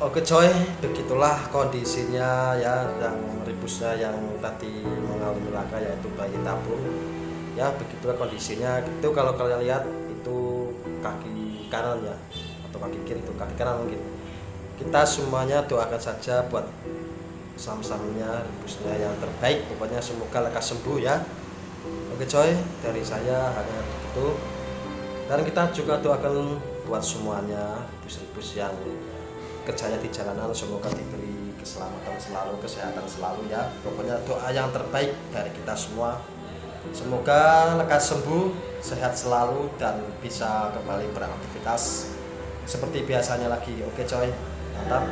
Oke coy, begitulah kondisinya ya yang ribusnya yang tadi mengalami laka yaitu bayi tabung. Ya begitulah kondisinya. Itu kalau kalian lihat itu kaki kanan ya atau kaki kiri itu kaki kanan mungkin. Kita semuanya doakan saja buat sam-samnya ribusnya yang terbaik. Pokoknya semoga lekas sembuh ya. Oke coy, dari saya hanya begitu. Dan kita juga doakan buat semuanya ribus-ribus yang kerjanya di jalanan semoga diberi keselamatan selalu kesehatan selalu ya. Pokoknya doa yang terbaik dari kita semua. Semoga lekas sembuh sehat selalu dan bisa kembali beraktivitas seperti biasanya lagi. Oke coy. Mantap